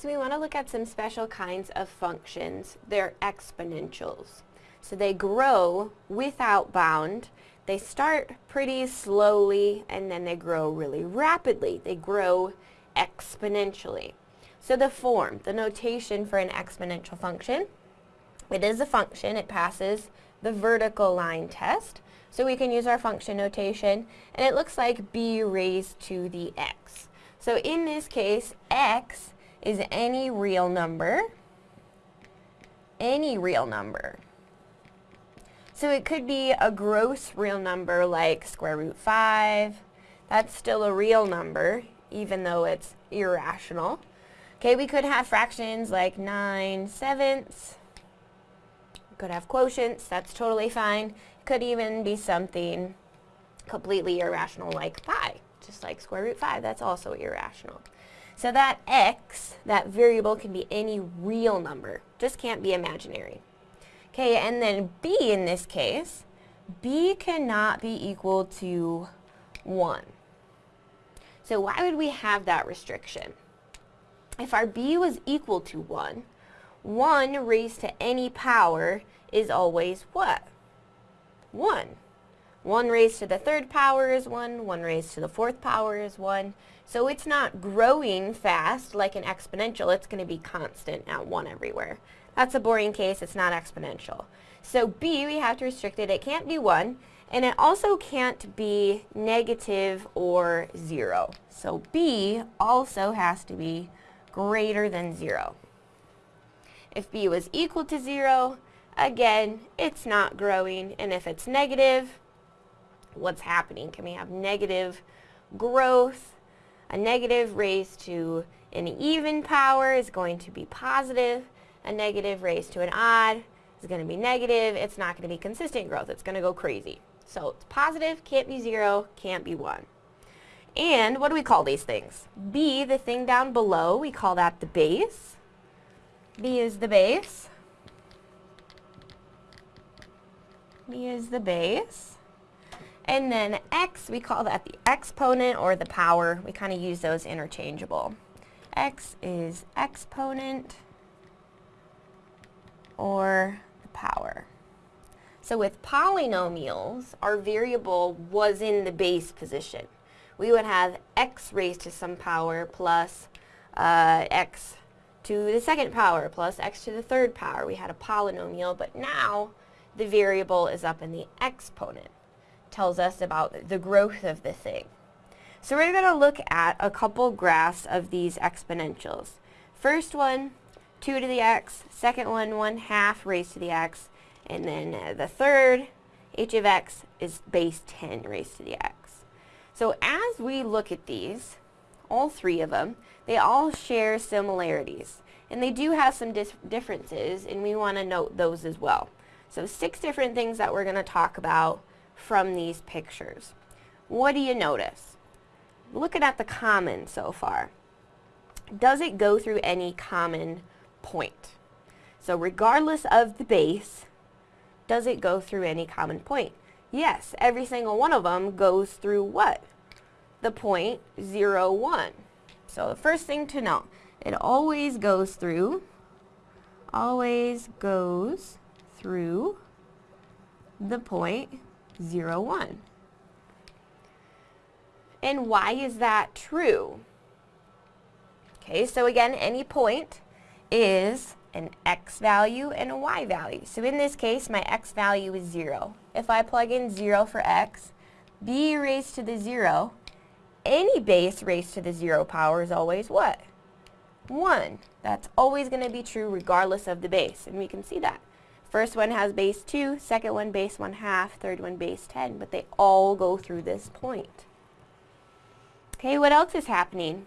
So we want to look at some special kinds of functions. They're exponentials. So they grow without bound. They start pretty slowly and then they grow really rapidly. They grow exponentially. So the form, the notation for an exponential function, it is a function. It passes the vertical line test. So we can use our function notation and it looks like b raised to the x. So in this case, x is any real number, any real number. So it could be a gross real number like square root 5. That's still a real number, even though it's irrational. Okay, we could have fractions like 9 sevenths. We could have quotients, that's totally fine. Could even be something completely irrational like pi, just like square root 5, that's also irrational. So that x, that variable, can be any real number, just can't be imaginary. Okay, and then b in this case, b cannot be equal to 1. So why would we have that restriction? If our b was equal to 1, 1 raised to any power is always what? 1. 1 raised to the third power is 1, 1 raised to the fourth power is 1. So it's not growing fast like an exponential, it's going to be constant at 1 everywhere. That's a boring case, it's not exponential. So b, we have to restrict it, it can't be 1, and it also can't be negative or 0. So b also has to be greater than 0. If b was equal to 0, again, it's not growing, and if it's negative, what's happening? Can we have negative growth? A negative raised to an even power is going to be positive. A negative raised to an odd is going to be negative. It's not going to be consistent growth. It's going to go crazy. So it's positive, can't be 0, can't be 1. And what do we call these things? B, the thing down below, we call that the base. B is the base. B is the base. And then x, we call that the exponent or the power. We kind of use those interchangeable. x is exponent or the power. So with polynomials, our variable was in the base position. We would have x raised to some power plus uh, x to the second power plus x to the third power. We had a polynomial, but now the variable is up in the exponent tells us about the growth of the thing. So we're going to look at a couple graphs of these exponentials. First one, 2 to the x, second one, 1 half raised to the x, and then uh, the third, h of x is base 10 raised to the x. So as we look at these, all three of them, they all share similarities. And they do have some differences, and we want to note those as well. So six different things that we're going to talk about from these pictures. What do you notice? Looking at the common so far. Does it go through any common point? So regardless of the base, does it go through any common point? Yes, every single one of them goes through what? The point 0, 1. So the first thing to know, it always goes through, always goes through the point 0, 1. And why is that true? Okay, so again, any point is an x value and a y value. So in this case, my x value is 0. If I plug in 0 for x, b raised to the 0, any base raised to the 0 power is always what? 1. That's always going to be true regardless of the base, and we can see that. First one has base 2, second one base 1 half, third one base 10, but they all go through this point. Okay, what else is happening?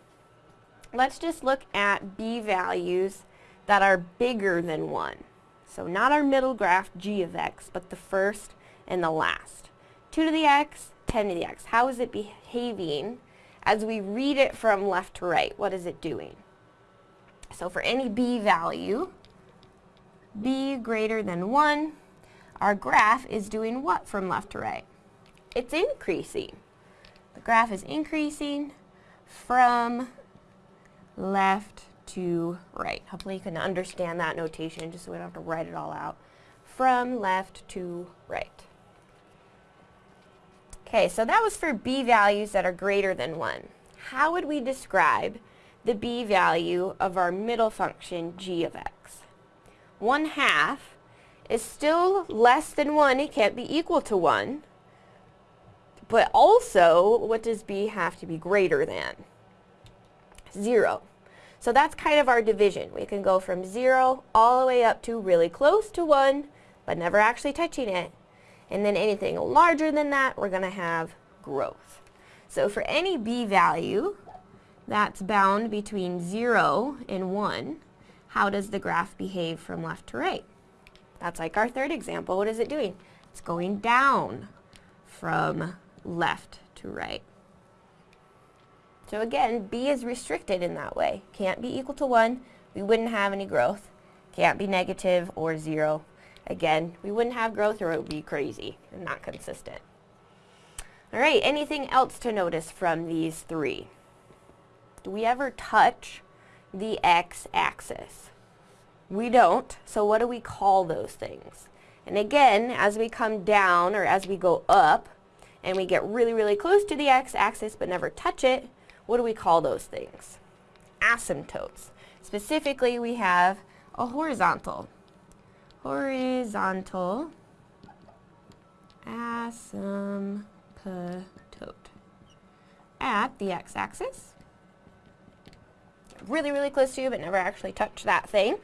Let's just look at b values that are bigger than 1. So not our middle graph g of x, but the first and the last. 2 to the x, 10 to the x. How is it behaving as we read it from left to right? What is it doing? So for any b value, b greater than 1, our graph is doing what from left to right? It's increasing. The graph is increasing from left to right. Hopefully you can understand that notation just so we don't have to write it all out. From left to right. Okay, so that was for b values that are greater than 1. How would we describe the b value of our middle function g of x? 1 half is still less than 1. It can't be equal to 1. But also, what does b have to be greater than? 0. So that's kind of our division. We can go from 0 all the way up to really close to 1, but never actually touching it. And then anything larger than that, we're going to have growth. So for any b value that's bound between 0 and 1, how does the graph behave from left to right? That's like our third example. What is it doing? It's going down from left to right. So again, b is restricted in that way. Can't be equal to 1. We wouldn't have any growth. Can't be negative or 0. Again, we wouldn't have growth or it would be crazy and not consistent. All right, anything else to notice from these three? Do we ever touch the x-axis? We don't, so what do we call those things? And again, as we come down or as we go up and we get really, really close to the x-axis but never touch it, what do we call those things? Asymptotes. Specifically, we have a horizontal. Horizontal asymptote at the x-axis. Really, really close to, you but never actually touch that thing.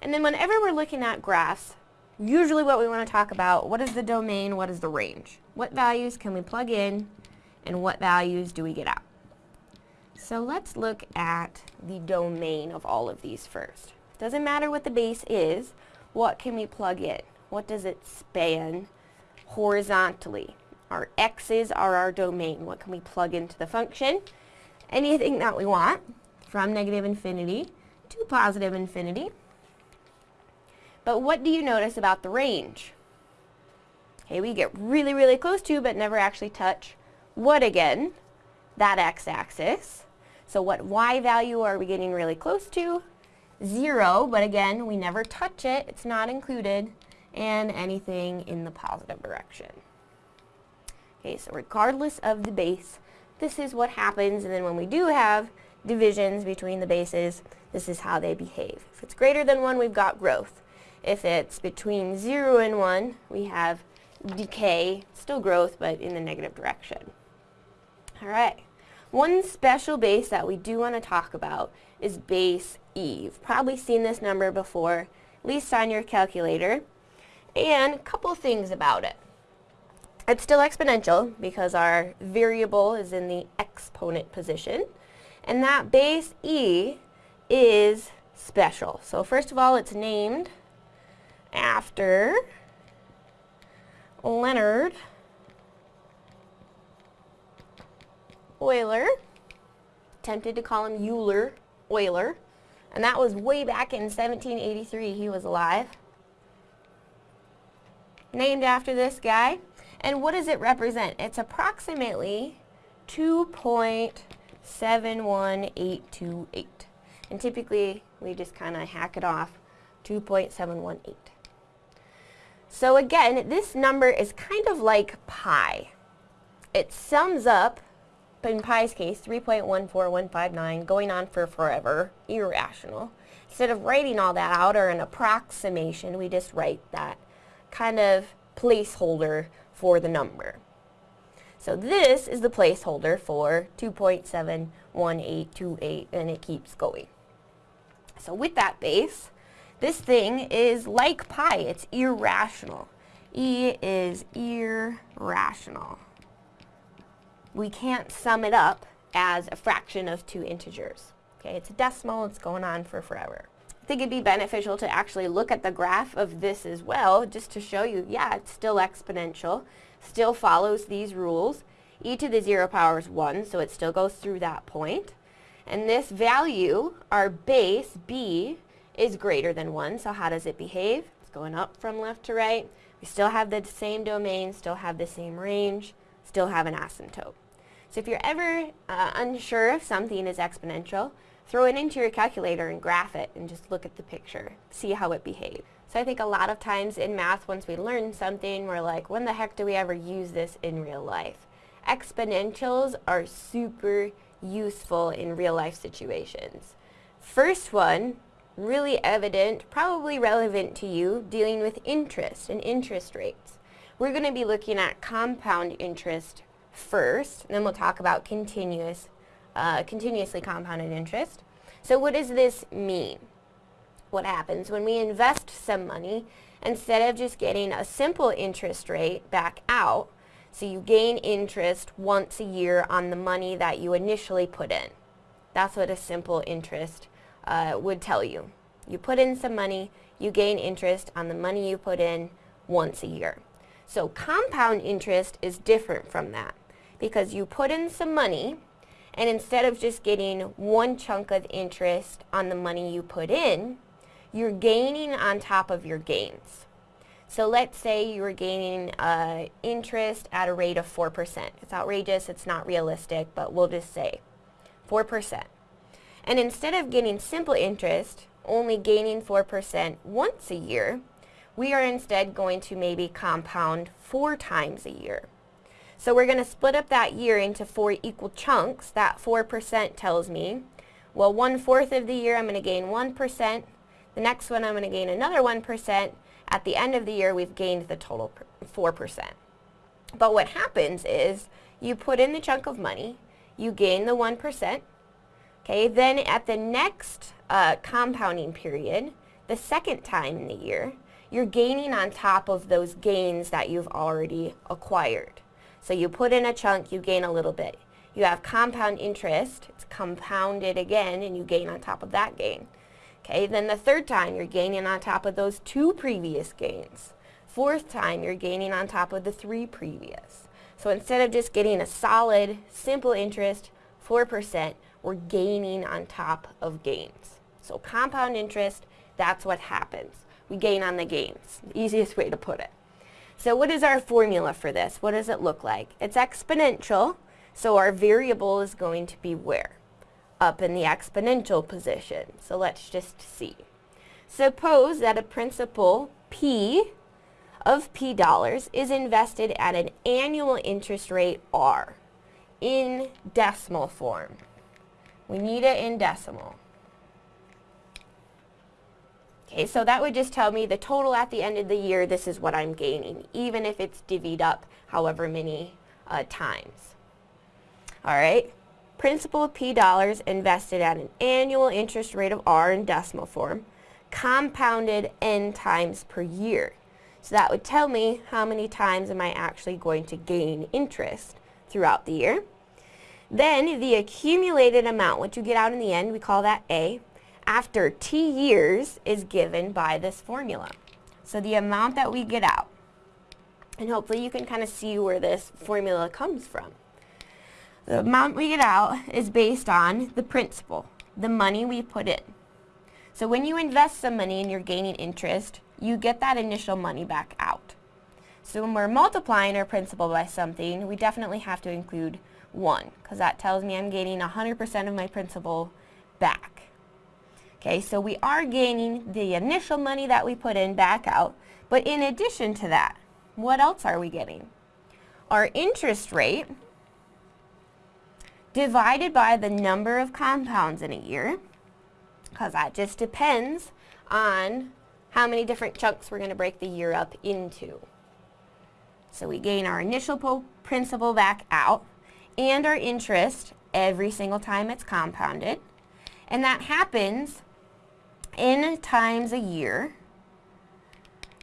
And then whenever we're looking at graphs, usually what we want to talk about, what is the domain, what is the range? What values can we plug in and what values do we get out? So let's look at the domain of all of these first. Doesn't matter what the base is, what can we plug in? What does it span horizontally? Our x's are our domain. What can we plug into the function? Anything that we want, from negative infinity to positive infinity. But what do you notice about the range? Okay, we get really, really close to, but never actually touch what again? That x-axis. So what y value are we getting really close to? 0, but again, we never touch it. It's not included. And anything in the positive direction. Okay, so regardless of the base, this is what happens. And then when we do have divisions between the bases, this is how they behave. If it's greater than 1, we've got growth. If it's between 0 and 1, we have decay, still growth, but in the negative direction. All right. One special base that we do want to talk about is base E. You've probably seen this number before, at least on your calculator. And a couple things about it. It's still exponential because our variable is in the exponent position. And that base E is special. So first of all, it's named after Leonhard Euler, tempted to call him Euler, Euler, and that was way back in 1783 he was alive. Named after this guy. And what does it represent? It's approximately 2.71828. And typically, we just kind of hack it off, 2.718. So again, this number is kind of like pi. It sums up in pi's case, 3.14159, going on for forever, irrational. Instead of writing all that out or an approximation, we just write that kind of placeholder for the number. So this is the placeholder for 2.71828 and it keeps going. So with that base, this thing is like pi, it's irrational. E is irrational we can't sum it up as a fraction of two integers. Okay, it's a decimal, it's going on for forever. I think it'd be beneficial to actually look at the graph of this as well, just to show you, yeah, it's still exponential, still follows these rules. e to the 0 power is 1, so it still goes through that point. And this value, our base, b, is greater than 1, so how does it behave? It's going up from left to right. We still have the same domain, still have the same range, still have an asymptote. So if you're ever uh, unsure if something is exponential, throw it into your calculator and graph it and just look at the picture, see how it behaves. So I think a lot of times in math, once we learn something, we're like, when the heck do we ever use this in real life? Exponentials are super useful in real life situations. First one, really evident, probably relevant to you, dealing with interest and interest rates. We're going to be looking at compound interest first, and then we'll talk about continuous, uh, continuously compounded interest. So what does this mean? What happens when we invest some money, instead of just getting a simple interest rate back out, so you gain interest once a year on the money that you initially put in. That's what a simple interest uh, would tell you. You put in some money, you gain interest on the money you put in once a year. So compound interest is different from that because you put in some money and instead of just getting one chunk of interest on the money you put in, you're gaining on top of your gains. So let's say you were gaining uh, interest at a rate of 4%. It's outrageous, it's not realistic, but we'll just say 4%. And instead of getting simple interest, only gaining 4% once a year, we are instead going to maybe compound four times a year. So we're going to split up that year into four equal chunks. That 4% tells me, well, one-fourth of the year I'm going to gain 1%. The next one I'm going to gain another 1%. At the end of the year, we've gained the total 4%. But what happens is you put in the chunk of money, you gain the 1%, okay, then at the next uh, compounding period, the second time in the year, you're gaining on top of those gains that you've already acquired. So you put in a chunk, you gain a little bit. You have compound interest, it's compounded again, and you gain on top of that gain. Okay, then the third time you're gaining on top of those two previous gains. Fourth time you're gaining on top of the three previous. So instead of just getting a solid, simple interest, 4%, we're gaining on top of gains. So compound interest, that's what happens. We gain on the gains, easiest way to put it. So what is our formula for this? What does it look like? It's exponential, so our variable is going to be where? up in the exponential position. So let's just see. Suppose that a principal P of P dollars is invested at an annual interest rate R in decimal form. We need it in decimal. So that would just tell me the total at the end of the year, this is what I'm gaining, even if it's divvied up however many uh, times. All right, principal P dollars invested at an annual interest rate of R in decimal form, compounded n times per year. So that would tell me how many times am I actually going to gain interest throughout the year. Then the accumulated amount, what you get out in the end, we call that A, after T years is given by this formula. So the amount that we get out. And hopefully you can kind of see where this formula comes from. The amount we get out is based on the principal, the money we put in. So when you invest some money and you're gaining interest, you get that initial money back out. So when we're multiplying our principal by something, we definitely have to include 1, because that tells me I'm gaining 100% of my principal back. Okay, so we are gaining the initial money that we put in back out, but in addition to that, what else are we getting? Our interest rate, divided by the number of compounds in a year, because that just depends on how many different chunks we're going to break the year up into. So we gain our initial principal back out and our interest every single time it's compounded. And that happens in times a year.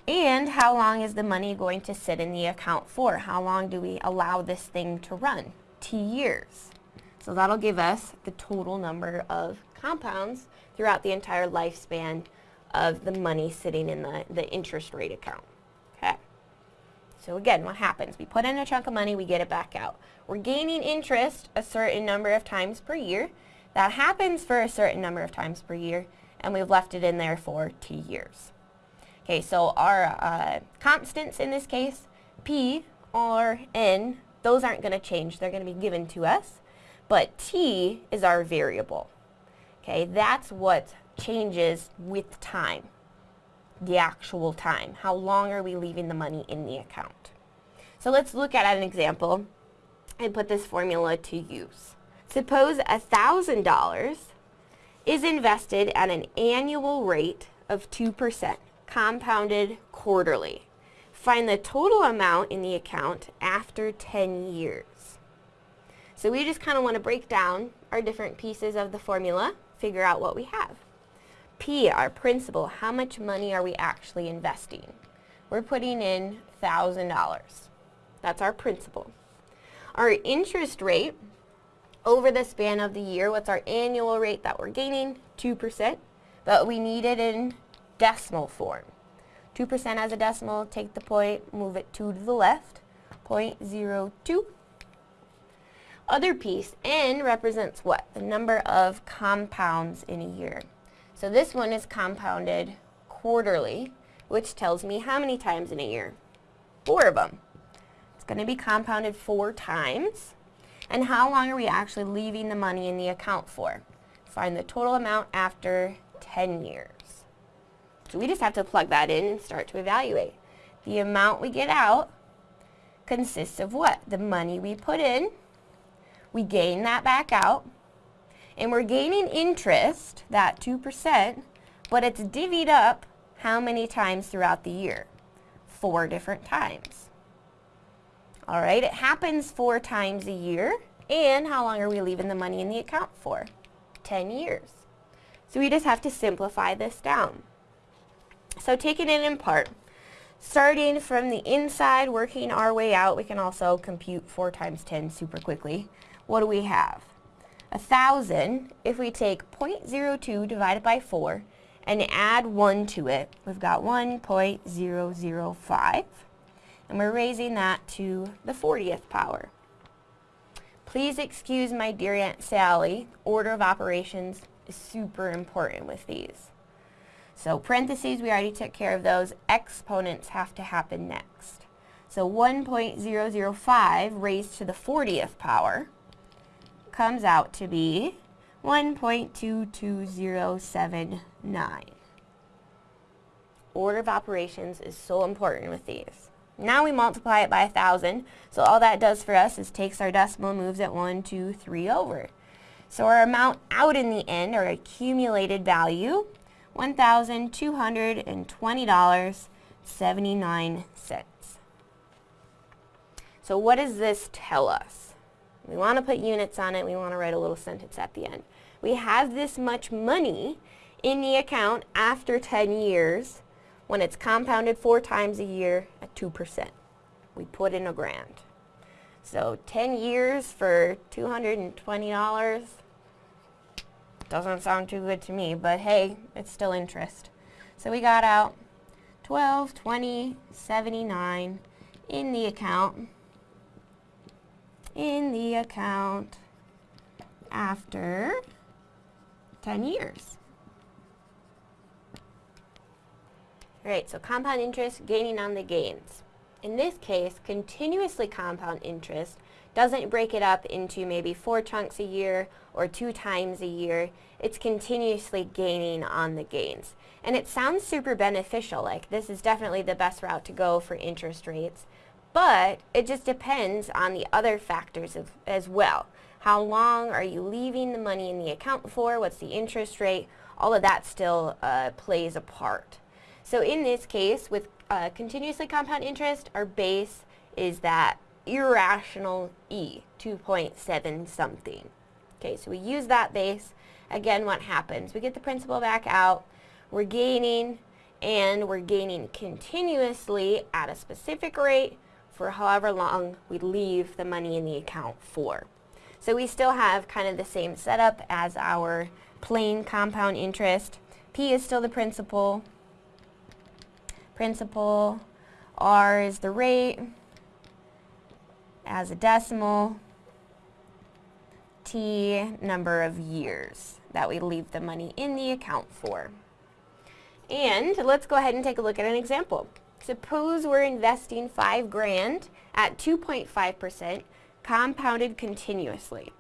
And how long is the money going to sit in the account for? How long do we allow this thing to run? T years. So that'll give us the total number of compounds throughout the entire lifespan of the money sitting in the, the interest rate account. Okay. So again, what happens? We put in a chunk of money, we get it back out. We're gaining interest a certain number of times per year. That happens for a certain number of times per year, and we've left it in there for T years. Okay, so our uh, constants in this case, P or N, those aren't going to change. They're going to be given to us but t is our variable. Okay, that's what changes with time, the actual time. How long are we leaving the money in the account? So let's look at an example and put this formula to use. Suppose $1,000 is invested at an annual rate of 2%, compounded quarterly. Find the total amount in the account after 10 years. So we just kind of want to break down our different pieces of the formula, figure out what we have. P, our principal, how much money are we actually investing? We're putting in $1,000. That's our principal. Our interest rate over the span of the year, what's our annual rate that we're gaining? 2%, but we need it in decimal form. 2% as a decimal, take the point, move it 2 to the left, 0.02. Other piece, N represents what? The number of compounds in a year. So this one is compounded quarterly, which tells me how many times in a year? Four of them. It's going to be compounded four times. And how long are we actually leaving the money in the account for? Find the total amount after 10 years. So we just have to plug that in and start to evaluate. The amount we get out consists of what? The money we put in. We gain that back out. And we're gaining interest, that 2%, but it's divvied up how many times throughout the year? Four different times. All right, it happens four times a year. And how long are we leaving the money in the account for? 10 years. So we just have to simplify this down. So taking it in part, starting from the inside, working our way out, we can also compute 4 times 10 super quickly. What do we have? A 1,000, if we take 0.02 divided by 4 and add 1 to it, we've got 1.005 and we're raising that to the 40th power. Please excuse my dear Aunt Sally, order of operations is super important with these. So parentheses, we already took care of those. Exponents have to happen next. So 1.005 raised to the 40th power comes out to be 1.22079. Order of operations is so important with these. Now we multiply it by 1,000. So all that does for us is takes our decimal moves it 1, 2, 3 over. So our amount out in the end, our accumulated value, $1,220.79. So what does this tell us? We want to put units on it. We want to write a little sentence at the end. We have this much money in the account after 10 years when it's compounded four times a year at 2%. We put in a grand. So 10 years for $220 doesn't sound too good to me, but hey, it's still interest. So we got out 12, 20, 79 in the account, in the account after 10 years. Alright, so compound interest gaining on the gains. In this case, continuously compound interest doesn't break it up into maybe four chunks a year or two times a year. It's continuously gaining on the gains. And it sounds super beneficial, like this is definitely the best route to go for interest rates. But it just depends on the other factors of, as well. How long are you leaving the money in the account for? What's the interest rate? All of that still uh, plays a part. So in this case, with uh, continuously compound interest, our base is that irrational E, 2.7 something. Okay, so we use that base. Again, what happens? We get the principal back out, we're gaining, and we're gaining continuously at a specific rate for however long we leave the money in the account for. So we still have kind of the same setup as our plain compound interest. P is still the principal, principal, R is the rate, as a decimal, T number of years that we leave the money in the account for. And let's go ahead and take a look at an example. Suppose we're investing five grand at 2.5% compounded continuously.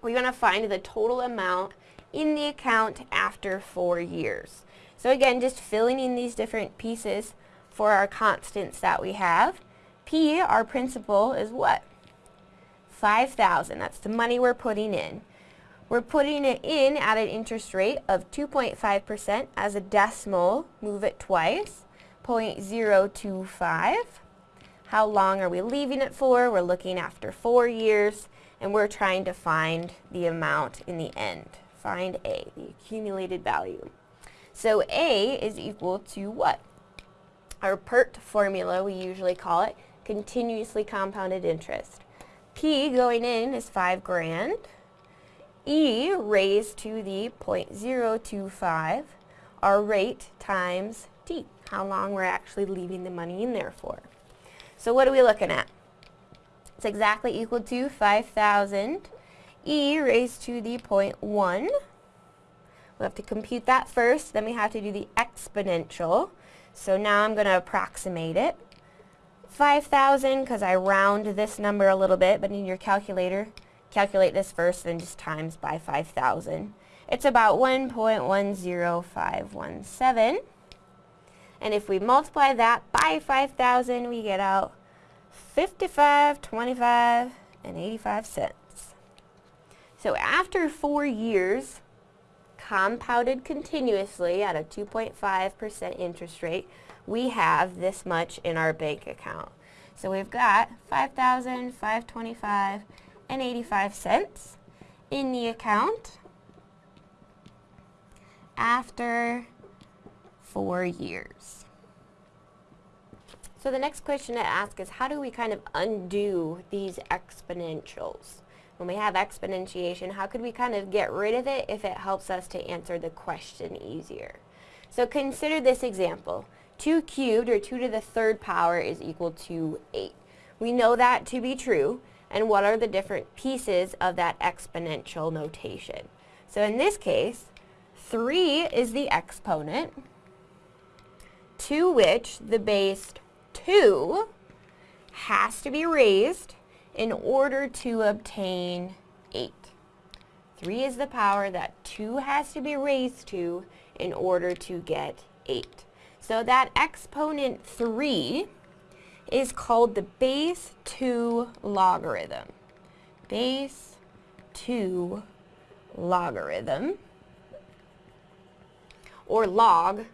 We want to find the total amount in the account after four years. So again, just filling in these different pieces for our constants that we have. P, our principal, is what? 5,000. That's the money we're putting in. We're putting it in at an interest rate of 2.5% as a decimal. Move it twice. 0.025. How long are we leaving it for? We're looking after four years, and we're trying to find the amount in the end. Find A, the accumulated value. So A is equal to what? Our PERT formula, we usually call it, continuously compounded interest. P going in is 5 grand. E raised to the 0.025, our rate times T, how long we're actually leaving the money in there for. So what are we looking at? It's exactly equal to 5,000 e raised to the 0.1 we have to compute that first, then we have to do the exponential. So now I'm going to approximate it. 5,000, because I round this number a little bit, but in your calculator, calculate this first, then just times by 5,000. It's about 1.10517. And if we multiply that by 5,000, we get out 55, 25, and 85 cents. So after four years, compounded continuously at a 2.5% interest rate, we have this much in our bank account. So we've got 5,525 and 85 cents in the account after four years. So the next question to ask is how do we kind of undo these exponentials? When we have exponentiation, how could we kind of get rid of it if it helps us to answer the question easier? So consider this example. 2 cubed, or 2 to the third power, is equal to 8. We know that to be true, and what are the different pieces of that exponential notation? So in this case, 3 is the exponent, to which the base 2 has to be raised in order to obtain 8. 3 is the power that 2 has to be raised to in order to get 8. So that exponent 3 is called the base 2 logarithm. Base 2 logarithm or log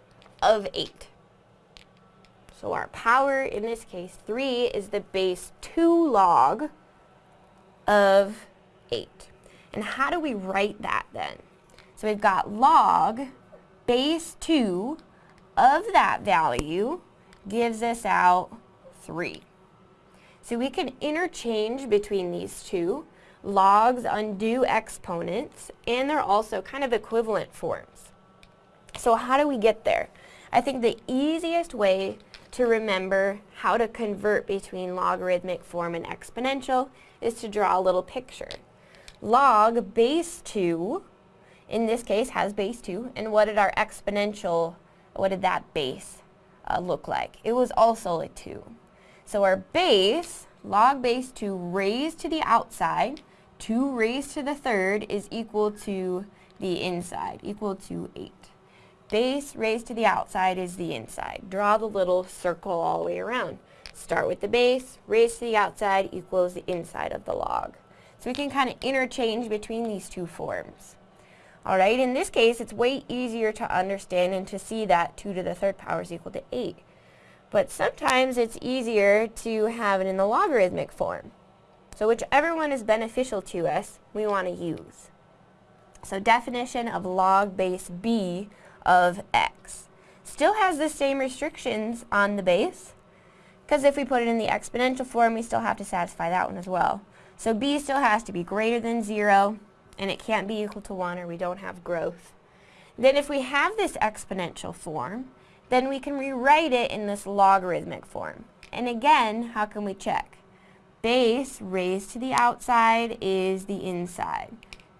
of 8. So our power, in this case, 3 is the base 2 log of 8. And how do we write that then? So we've got log base 2 of that value gives us out 3. So we can interchange between these two. Logs undo exponents, and they're also kind of equivalent forms. So how do we get there? I think the easiest way to remember how to convert between logarithmic form and exponential is to draw a little picture. Log base 2, in this case, has base 2, and what did our exponential, what did that base uh, look like? It was also a 2. So our base, log base 2 raised to the outside, 2 raised to the third is equal to the inside, equal to 8 base raised to the outside is the inside. Draw the little circle all the way around. Start with the base, raised to the outside equals the inside of the log. So we can kind of interchange between these two forms. Alright, in this case, it's way easier to understand and to see that 2 to the third power is equal to 8. But sometimes it's easier to have it in the logarithmic form. So whichever one is beneficial to us, we want to use. So definition of log base b of x. Still has the same restrictions on the base, because if we put it in the exponential form, we still have to satisfy that one as well. So b still has to be greater than 0, and it can't be equal to 1 or we don't have growth. Then if we have this exponential form, then we can rewrite it in this logarithmic form. And again, how can we check? Base raised to the outside is the inside.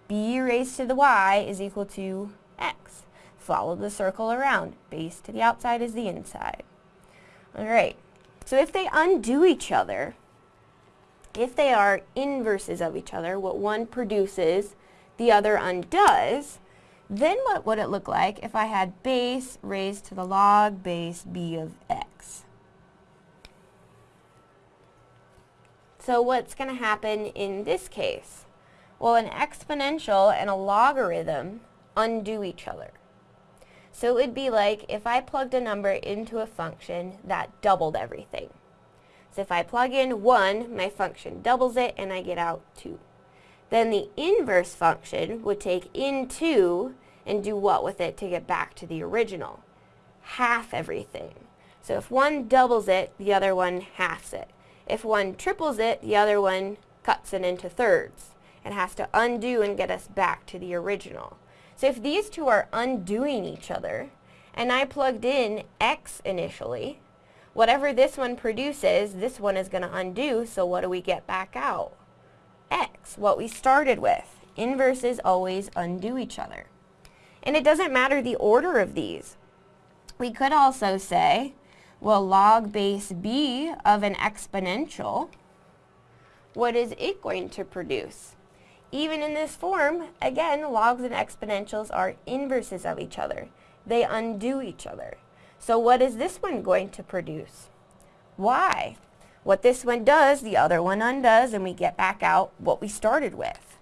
b raised to the y is equal to x follow the circle around. Base to the outside is the inside. Alright, so if they undo each other, if they are inverses of each other, what one produces, the other undoes, Then what would it look like if I had base raised to the log base b of x? So what's going to happen in this case? Well, an exponential and a logarithm undo each other. So it would be like if I plugged a number into a function that doubled everything. So if I plug in 1, my function doubles it and I get out 2. Then the inverse function would take in 2 and do what with it to get back to the original? Half everything. So if one doubles it, the other one halves it. If one triples it, the other one cuts it into thirds. It has to undo and get us back to the original. So if these two are undoing each other, and I plugged in x initially, whatever this one produces, this one is going to undo, so what do we get back out? x, what we started with. Inverses always undo each other. And it doesn't matter the order of these. We could also say, well, log base b of an exponential, what is it going to produce? Even in this form, again, logs and exponentials are inverses of each other. They undo each other. So what is this one going to produce? Why? What this one does, the other one undoes, and we get back out what we started with.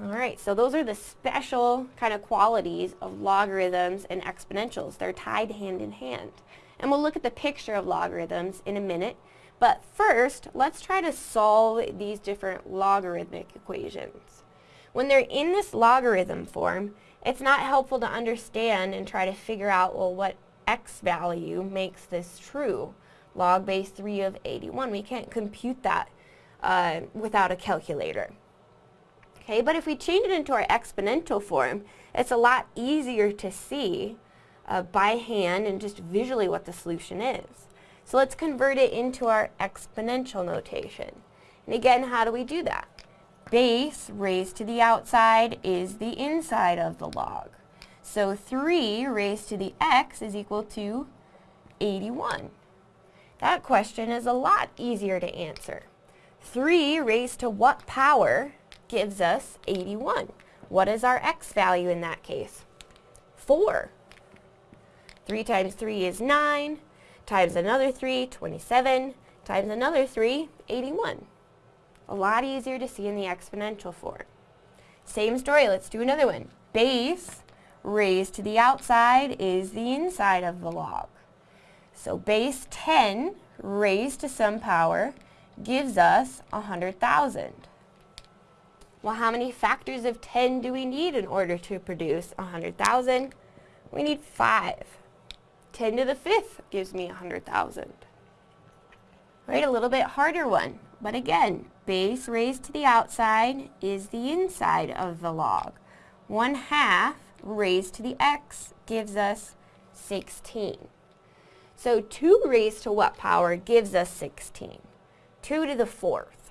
Alright, so those are the special kind of qualities of logarithms and exponentials. They're tied hand in hand. And we'll look at the picture of logarithms in a minute. But first, let's try to solve these different logarithmic equations. When they're in this logarithm form, it's not helpful to understand and try to figure out, well, what x value makes this true. Log base 3 of 81. We can't compute that uh, without a calculator. Okay, but if we change it into our exponential form, it's a lot easier to see uh, by hand and just visually what the solution is. So let's convert it into our exponential notation. And again, how do we do that? Base raised to the outside is the inside of the log. So 3 raised to the x is equal to 81. That question is a lot easier to answer. 3 raised to what power gives us 81? What is our x value in that case? 4. 3 times 3 is 9 times another 3, 27, times another 3, 81. A lot easier to see in the exponential form. Same story, let's do another one. Base raised to the outside is the inside of the log. So base 10 raised to some power gives us 100,000. Well, how many factors of 10 do we need in order to produce 100,000? We need 5. 10 to the fifth gives me 100,000. Right, a little bit harder one. But again, base raised to the outside is the inside of the log. 1 half raised to the x gives us 16. So 2 raised to what power gives us 16? 2 to the fourth.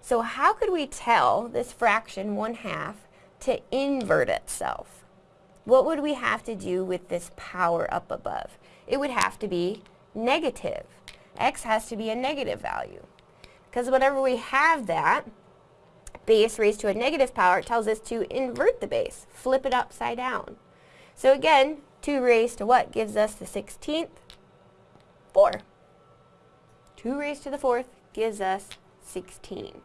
So how could we tell this fraction 1 half to invert itself? What would we have to do with this power up above? It would have to be negative. x has to be a negative value. Because whenever we have that, base raised to a negative power, it tells us to invert the base, flip it upside down. So again, 2 raised to what gives us the 16th? 4. 2 raised to the 4th gives us 16.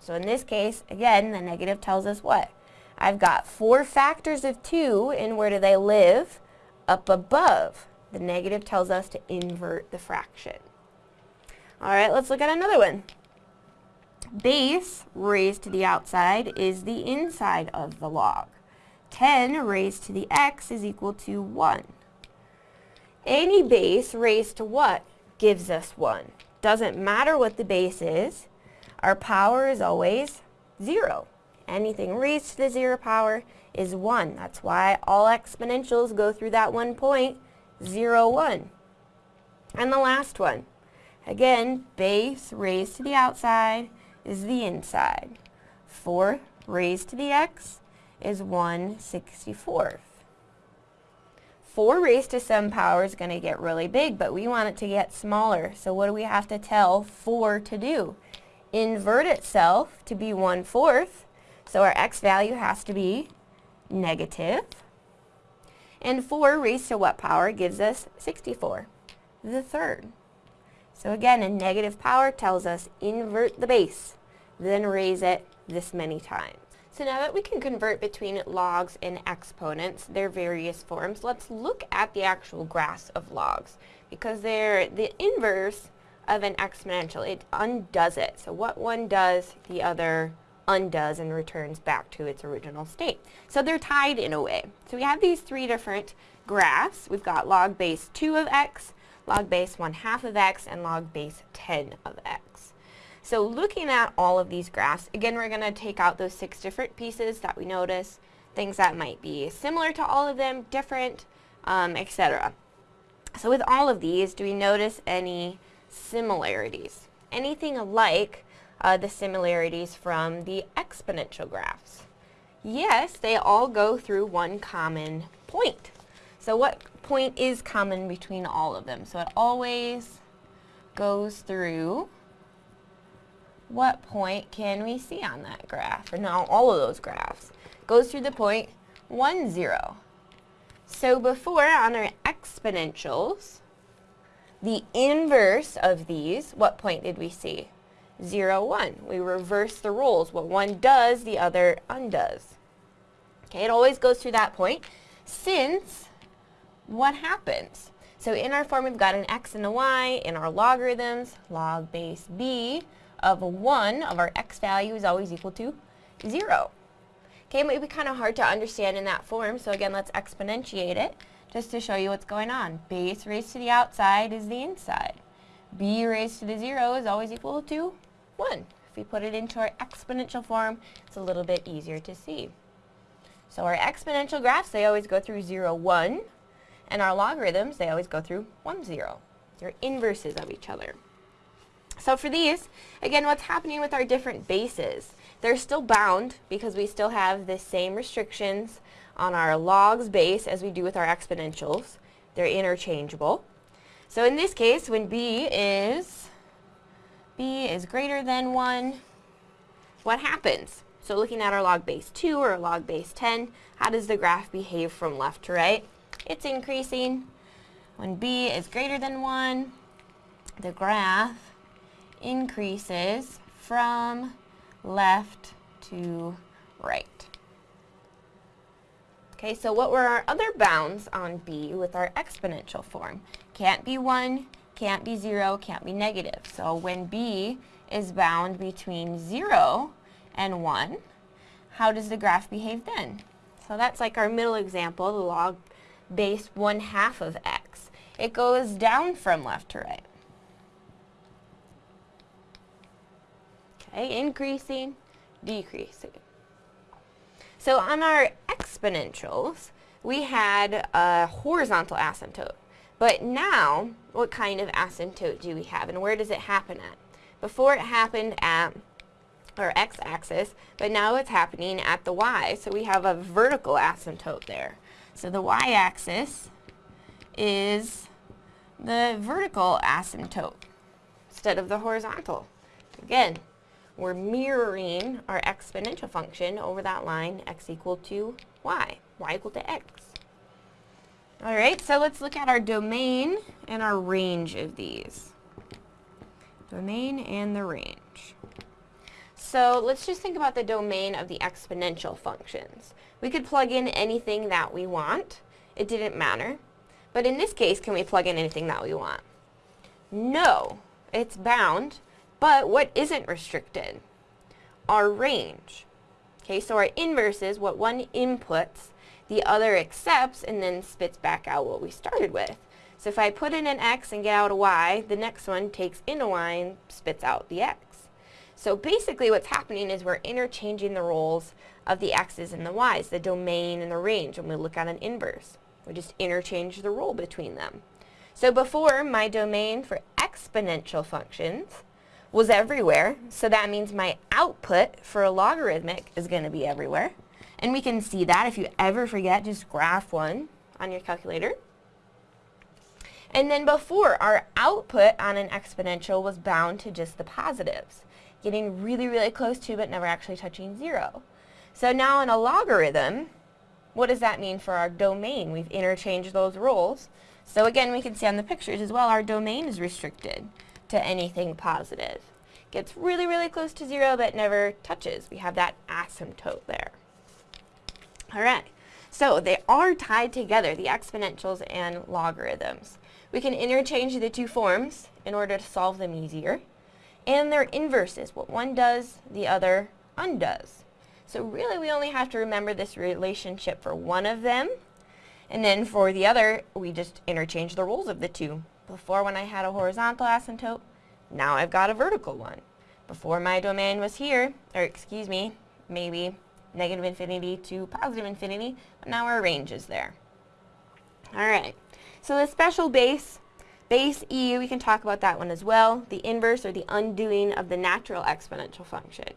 So in this case, again, the negative tells us what? I've got four factors of 2, and where do they live? Up above. The negative tells us to invert the fraction. All right, let's look at another one. Base raised to the outside is the inside of the log. 10 raised to the x is equal to 1. Any base raised to what gives us 1? Doesn't matter what the base is. Our power is always 0. Anything raised to the 0 power is 1. That's why all exponentials go through that one point 0, 1. And the last one. Again, base raised to the outside is the inside. 4 raised to the x is 1 64th. 4 raised to some power is going to get really big, but we want it to get smaller. So what do we have to tell 4 to do? Invert itself to be 1 fourth. So our x value has to be negative. And 4 raised to what power gives us 64? The third. So again, a negative power tells us invert the base, then raise it this many times. So now that we can convert between logs and exponents, their various forms, let's look at the actual graphs of logs because they're the inverse of an exponential. It undoes it. So what one does, the other undoes and returns back to its original state. So they're tied in a way. So we have these three different graphs. We've got log base 2 of x, log base 1 half of x, and log base 10 of x. So looking at all of these graphs, again we're going to take out those six different pieces that we notice, things that might be similar to all of them, different, um, etc. So with all of these, do we notice any similarities? Anything alike uh, the similarities from the exponential graphs? Yes, they all go through one common point. So what point is common between all of them? So it always goes through, what point can we see on that graph? Or no, all of those graphs. Goes through the point 1, 0. So before, on our exponentials, the inverse of these, what point did we see? 0, 1. We reverse the roles. What one does, the other undoes. Okay, it always goes through that point. Since, what happens? So in our form, we've got an x and a y. In our logarithms, log base b of 1 of our x value is always equal to 0. Okay, it might be kind of hard to understand in that form, so again, let's exponentiate it just to show you what's going on. Base raised to the outside is the inside. b raised to the 0 is always equal to 1. If we put it into our exponential form, it's a little bit easier to see. So our exponential graphs, they always go through 0, 1, and our logarithms, they always go through 1, 0. They're inverses of each other. So for these, again, what's happening with our different bases? They're still bound because we still have the same restrictions on our logs base as we do with our exponentials. They're interchangeable. So in this case, when b is b is greater than 1, what happens? So looking at our log base 2 or log base 10, how does the graph behave from left to right? It's increasing. When b is greater than 1, the graph increases from left to right. Okay, so what were our other bounds on b with our exponential form? Can't be 1, can't be 0, can't be negative. So when b is bound between 0 and 1, how does the graph behave then? So that's like our middle example, the log base 1 half of x. It goes down from left to right. Okay, increasing, decreasing. So on our exponentials, we had a horizontal asymptote. But now, what kind of asymptote do we have, and where does it happen at? Before it happened at our x-axis, but now it's happening at the y. So we have a vertical asymptote there. So the y-axis is the vertical asymptote instead of the horizontal. Again, we're mirroring our exponential function over that line, x equal to y, y equal to x. All right, so let's look at our domain and our range of these. Domain and the range. So let's just think about the domain of the exponential functions. We could plug in anything that we want. It didn't matter. But in this case, can we plug in anything that we want? No, it's bound but what isn't restricted? Our range. Okay, so our inverse is what one inputs, the other accepts, and then spits back out what we started with. So if I put in an x and get out a y, the next one takes in a y and spits out the x. So basically what's happening is we're interchanging the roles of the x's and the y's, the domain and the range, when we look at an inverse. We just interchange the role between them. So before, my domain for exponential functions was everywhere. So that means my output for a logarithmic is going to be everywhere. And we can see that if you ever forget, just graph one on your calculator. And then before, our output on an exponential was bound to just the positives, getting really, really close to but never actually touching zero. So now in a logarithm, What does that mean for our domain? We've interchanged those roles. So again, we can see on the pictures as well, our domain is restricted to anything positive. Gets really, really close to zero, but never touches. We have that asymptote there. All right, so they are tied together, the exponentials and logarithms. We can interchange the two forms in order to solve them easier. And their inverses. What one does, the other undoes. So really we only have to remember this relationship for one of them. And then for the other, we just interchange the roles of the two. Before when I had a horizontal asymptote, now I've got a vertical one. Before my domain was here, or excuse me, maybe negative infinity to positive infinity, but now our range is there. Alright, so the special base, base e, we can talk about that one as well, the inverse or the undoing of the natural exponential function.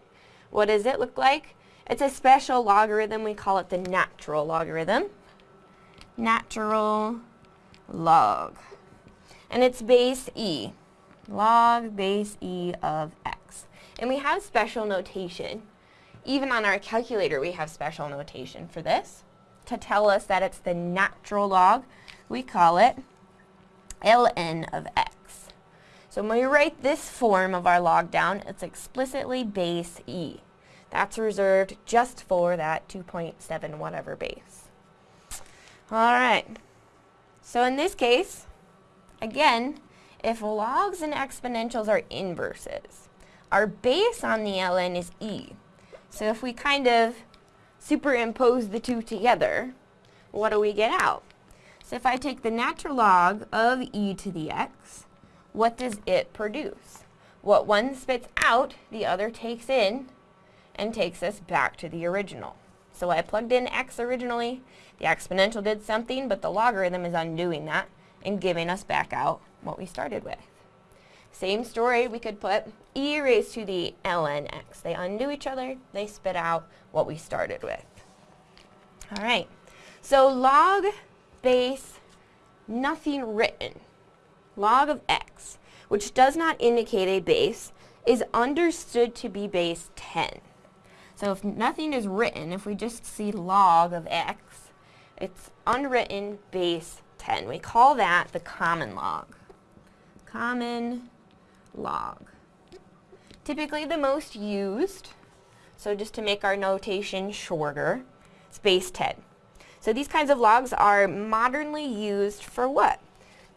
What does it look like? It's a special logarithm, we call it the natural logarithm. Natural log. And it's base e, log base e of x. And we have special notation. Even on our calculator we have special notation for this. To tell us that it's the natural log, we call it ln of x. So when we write this form of our log down, it's explicitly base e. That's reserved just for that 2.7 whatever base. Alright, so in this case, again, if logs and exponentials are inverses, our base on the ln is e. So if we kind of superimpose the two together, what do we get out? So if I take the natural log of e to the x, what does it produce? What one spits out, the other takes in, and takes us back to the original. So I plugged in x originally, the exponential did something, but the logarithm is undoing that and giving us back out what we started with. Same story, we could put e raised to the ln x. They undo each other, they spit out what we started with. All right, so log base nothing written, log of x, which does not indicate a base, is understood to be base 10. So if nothing is written, if we just see log of x, it's unwritten base 10. We call that the common log. Common log. Typically the most used, so just to make our notation shorter, it's base 10. So these kinds of logs are modernly used for what?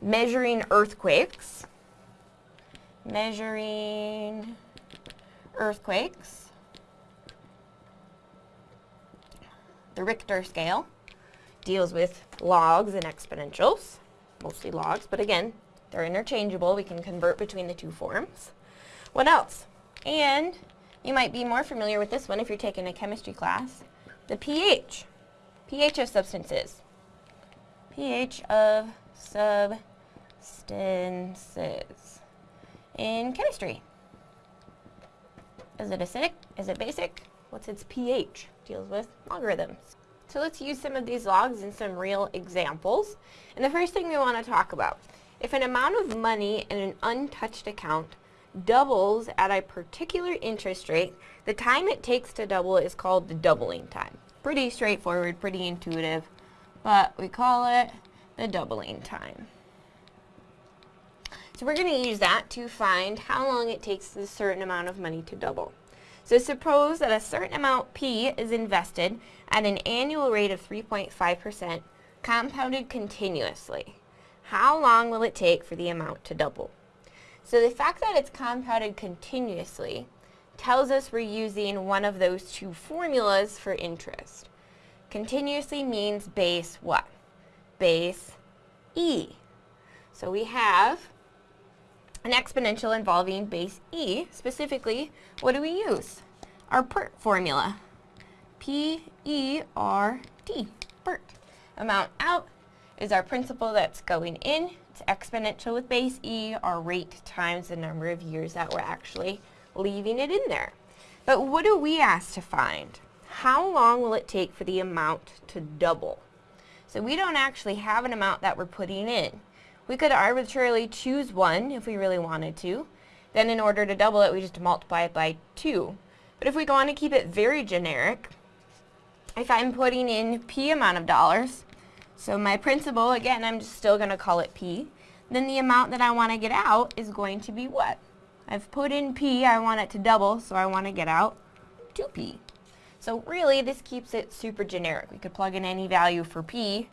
Measuring earthquakes, measuring earthquakes, the Richter scale deals with logs and exponentials, mostly logs, but again, they're interchangeable. We can convert between the two forms. What else? And you might be more familiar with this one if you're taking a chemistry class. The pH. pH of substances. pH of substances in chemistry. Is it acidic? Is it basic? What's its pH? Deals with logarithms. So let's use some of these logs in some real examples. And the first thing we want to talk about if an amount of money in an untouched account doubles at a particular interest rate, the time it takes to double is called the doubling time. Pretty straightforward, pretty intuitive, but we call it the doubling time. So we're going to use that to find how long it takes a certain amount of money to double. So suppose that a certain amount P is invested at an annual rate of 3.5% compounded continuously how long will it take for the amount to double? So the fact that it's compounded continuously tells us we're using one of those two formulas for interest. Continuously means base what? Base e. So we have an exponential involving base e. Specifically, what do we use? Our PERT formula. P-E-R-T, PERT. Amount out is our principal that's going in. It's exponential with base e, our rate times the number of years that we're actually leaving it in there. But what do we ask to find? How long will it take for the amount to double? So we don't actually have an amount that we're putting in. We could arbitrarily choose one if we really wanted to. Then in order to double it, we just multiply it by 2. But if we want to keep it very generic, if I'm putting in P amount of dollars, so my principal, again, I'm just still going to call it P, then the amount that I want to get out is going to be what? I've put in P, I want it to double, so I want to get out 2P. So really, this keeps it super generic. We could plug in any value for P,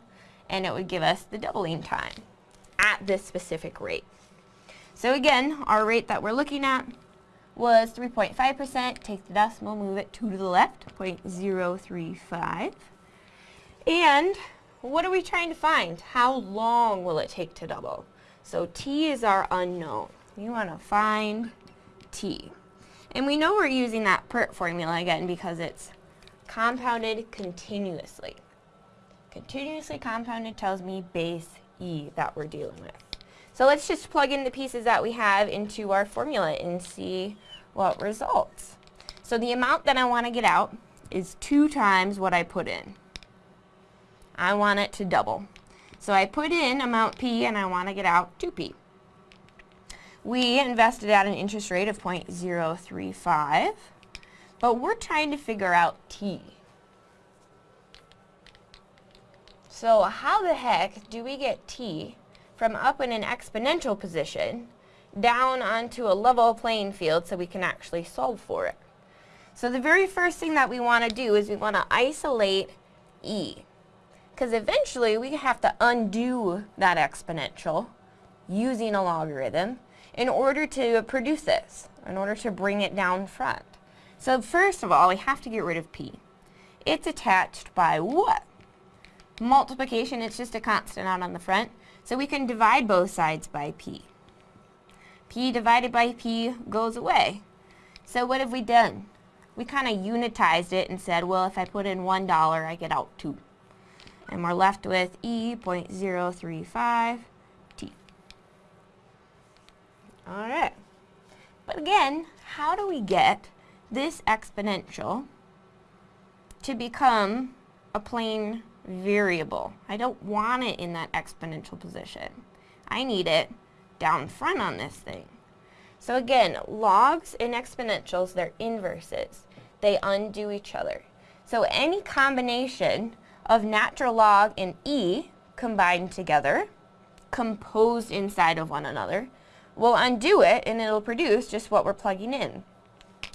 and it would give us the doubling time at this specific rate. So again, our rate that we're looking at was 3.5%. Take the decimal, move it 2 to the left, 0.035. And what are we trying to find? How long will it take to double? So t is our unknown. We want to find t. And we know we're using that PERT formula again because it's compounded continuously. Continuously compounded tells me base e that we're dealing with. So let's just plug in the pieces that we have into our formula and see what results. So the amount that I want to get out is two times what I put in. I want it to double. So I put in amount P and I want to get out 2P. We invested at an interest rate of 0.035, but we're trying to figure out T. So how the heck do we get T from up in an exponential position down onto a level playing field so we can actually solve for it. So the very first thing that we want to do is we want to isolate e. Because eventually we have to undo that exponential using a logarithm in order to produce this, in order to bring it down front. So first of all, we have to get rid of p. It's attached by what? Multiplication, it's just a constant out on the front. So we can divide both sides by p p divided by p goes away. So what have we done? We kind of unitized it and said, well, if I put in $1, I get out 2. And we're left with E 0.035 t. Alright. But again, how do we get this exponential to become a plain variable? I don't want it in that exponential position. I need it down front on this thing. So again, logs and exponentials, they're inverses. They undo each other. So any combination of natural log and e combined together, composed inside of one another, will undo it and it'll produce just what we're plugging in.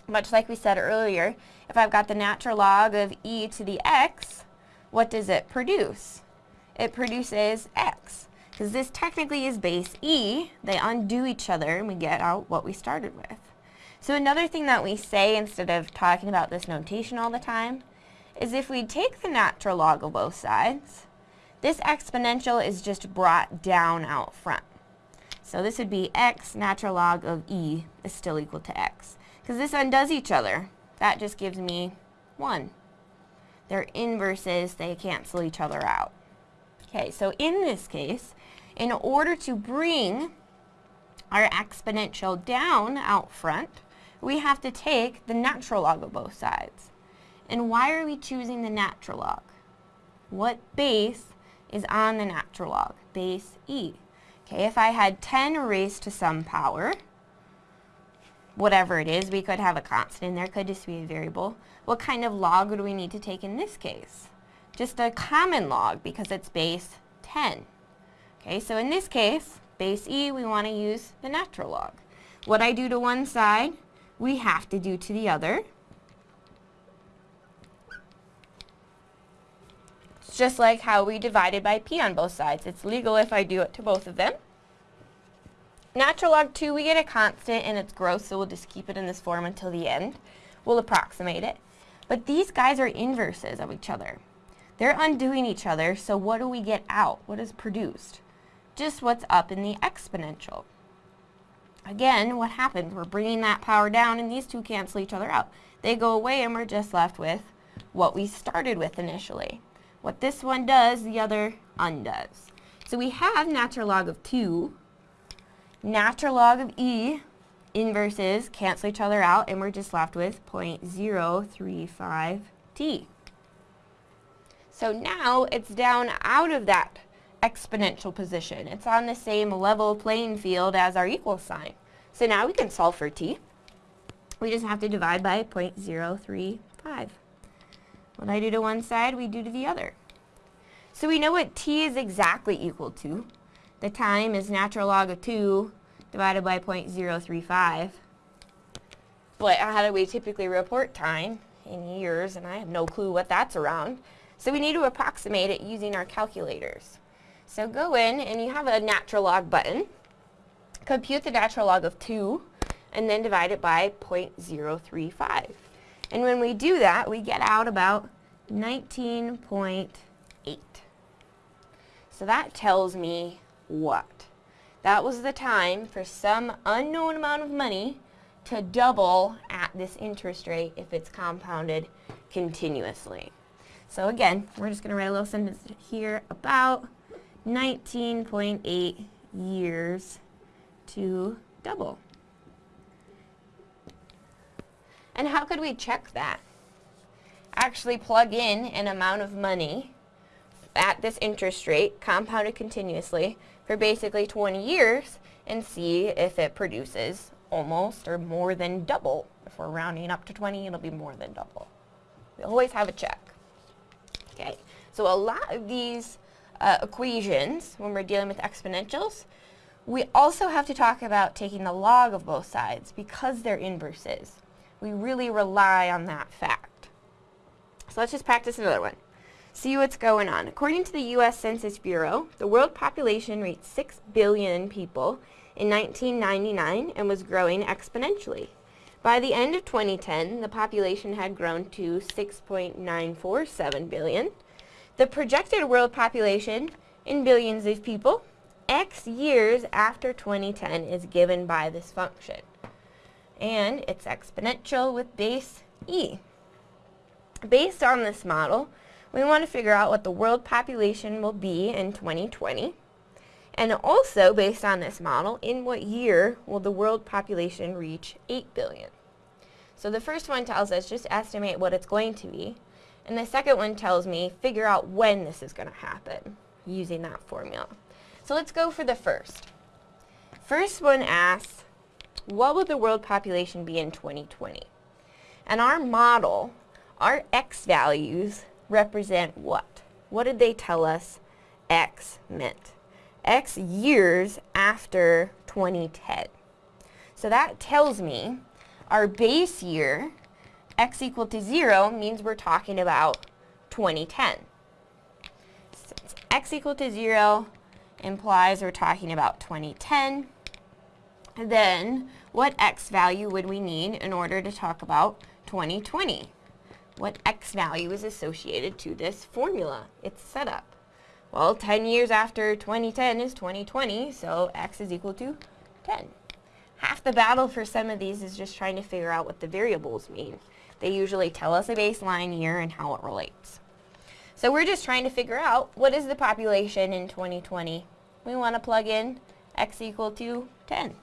Much like we said earlier, if I've got the natural log of e to the x, what does it produce? It produces x because this technically is base E, they undo each other and we get out what we started with. So another thing that we say instead of talking about this notation all the time is if we take the natural log of both sides, this exponential is just brought down out front. So this would be x natural log of e is still equal to x. Because this undoes each other. That just gives me 1. They're inverses, they cancel each other out. Okay, so in this case, in order to bring our exponential down out front, we have to take the natural log of both sides. And why are we choosing the natural log? What base is on the natural log? Base e. Okay, if I had 10 raised to some power, whatever it is, we could have a constant in there, could just be a variable. What kind of log would we need to take in this case? Just a common log because it's base 10. Okay, so in this case, base e, we want to use the natural log. What I do to one side, we have to do to the other. It's just like how we divided by p on both sides. It's legal if I do it to both of them. Natural log 2, we get a constant and it's gross, so we'll just keep it in this form until the end. We'll approximate it. But these guys are inverses of each other. They're undoing each other, so what do we get out? What is produced? just what's up in the exponential. Again, what happens? We're bringing that power down and these two cancel each other out. They go away and we're just left with what we started with initially. What this one does, the other undoes. So we have natural log of 2. Natural log of e inverses cancel each other out and we're just left with 0.035t. So now it's down out of that exponential position. It's on the same level playing field as our equal sign. So now we can solve for t. We just have to divide by 0.035. What I do to one side, we do to the other. So we know what t is exactly equal to. The time is natural log of 2 divided by 0.035. But how do we typically report time? In years, and I have no clue what that's around. So we need to approximate it using our calculators. So go in and you have a natural log button. Compute the natural log of 2 and then divide it by 0.035. And when we do that, we get out about 19.8. So that tells me what? That was the time for some unknown amount of money to double at this interest rate if it's compounded continuously. So again, we're just going to write a little sentence here about 19.8 years to double. And how could we check that? Actually plug in an amount of money at this interest rate, compounded continuously, for basically 20 years and see if it produces almost or more than double. If we're rounding up to 20, it'll be more than double. We always have a check. Okay, so a lot of these uh, equations, when we're dealing with exponentials, we also have to talk about taking the log of both sides because they're inverses. We really rely on that fact. So let's just practice another one. See what's going on. According to the U.S. Census Bureau, the world population reached 6 billion people in 1999 and was growing exponentially. By the end of 2010, the population had grown to 6.947 billion. The projected world population in billions of people x years after 2010 is given by this function. And it's exponential with base e. Based on this model, we want to figure out what the world population will be in 2020 and also, based on this model, in what year will the world population reach 8 billion? So the first one tells us just estimate what it's going to be. And the second one tells me figure out when this is going to happen using that formula. So let's go for the first. First one asks, what will the world population be in 2020? And our model, our x values, represent what? What did they tell us x meant? X years after 2010. So that tells me our base year, x equal to 0, means we're talking about 2010. Since x equal to 0 implies we're talking about 2010, then what x value would we need in order to talk about 2020? What x value is associated to this formula, its setup? Well, 10 years after 2010 is 2020, so x is equal to 10. Half the battle for some of these is just trying to figure out what the variables mean. They usually tell us a baseline year and how it relates. So we're just trying to figure out what is the population in 2020. We want to plug in x equal to 10.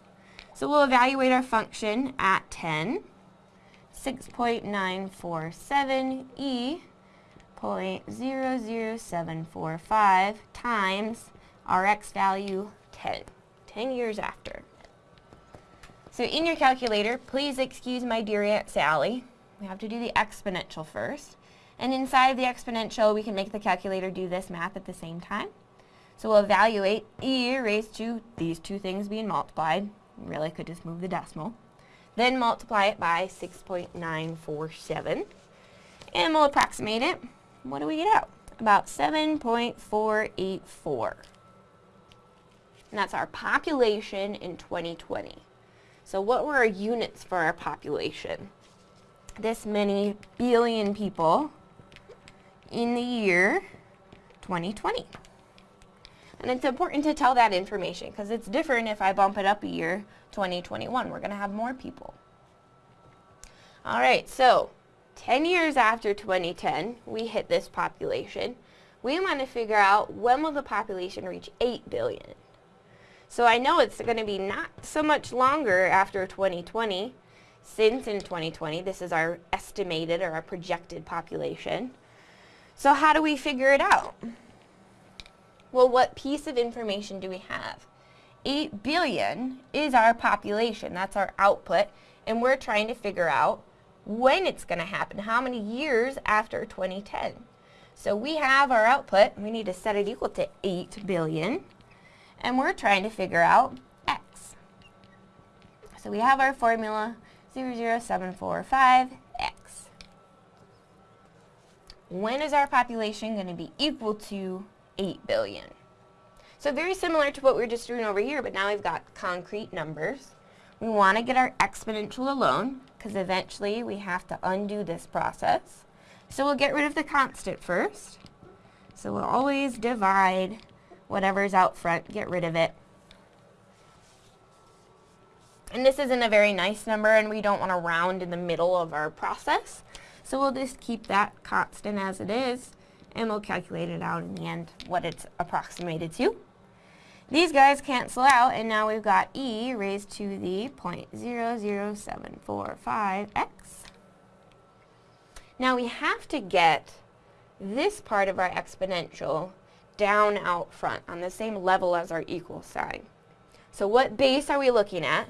So we'll evaluate our function at 10. 6.947 e 0.00745 times our x value 10, 10 years after. So in your calculator, please excuse my dear Aunt Sally. We have to do the exponential first. And inside the exponential, we can make the calculator do this math at the same time. So we'll evaluate e raised to these two things being multiplied. Really could just move the decimal. Then multiply it by 6.947. And we'll approximate it what do we get out? About 7.484. And that's our population in 2020. So what were our units for our population? This many billion people in the year 2020. And it's important to tell that information because it's different if I bump it up a year, 2021. We're going to have more people. All right, so 10 years after 2010, we hit this population. We want to figure out when will the population reach 8 billion. So I know it's going to be not so much longer after 2020, since in 2020 this is our estimated or our projected population. So how do we figure it out? Well, what piece of information do we have? 8 billion is our population. That's our output. And we're trying to figure out when it's going to happen, how many years after 2010. So we have our output, we need to set it equal to 8 billion, and we're trying to figure out x. So we have our formula 00745x. When is our population going to be equal to 8 billion? So very similar to what we were just doing over here, but now we've got concrete numbers. We want to get our exponential alone, because eventually we have to undo this process. So we'll get rid of the constant first. So we'll always divide whatever's out front, get rid of it. And this isn't a very nice number and we don't want to round in the middle of our process. So we'll just keep that constant as it is and we'll calculate it out in the end what it's approximated to. These guys cancel out and now we've got e raised to the 0.00745x. Now we have to get this part of our exponential down out front on the same level as our equal sign. So what base are we looking at?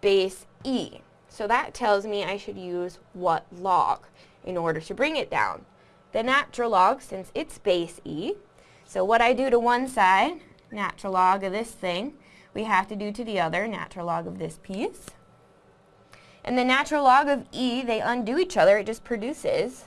Base e. So that tells me I should use what log in order to bring it down. The natural log, since it's base e, so what I do to one side, natural log of this thing, we have to do to the other, natural log of this piece. And the natural log of e, they undo each other, it just produces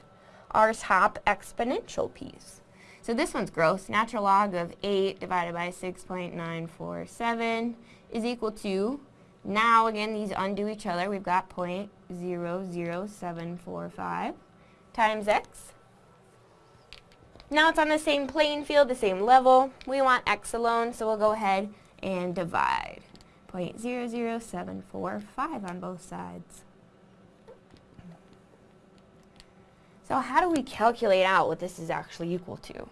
our top exponential piece. So this one's gross. Natural log of 8 divided by 6.947 is equal to, now again these undo each other, we've got 0.00745 times x. Now it's on the same playing field, the same level. We want x alone, so we'll go ahead and divide. 0.00745 on both sides. So how do we calculate out what this is actually equal to?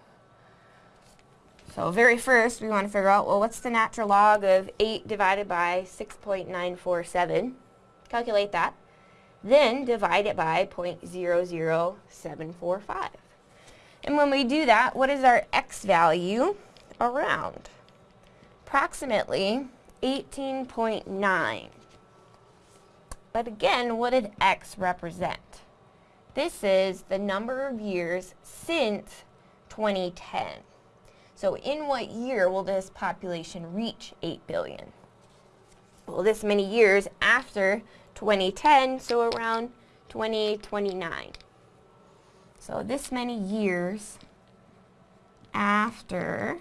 So very first, we want to figure out, well, what's the natural log of 8 divided by 6.947? Calculate that. Then divide it by 0.00745. And when we do that, what is our x value around? Approximately 18.9. But again, what did x represent? This is the number of years since 2010. So in what year will this population reach 8 billion? Well, this many years after 2010, so around 2029. So this many years after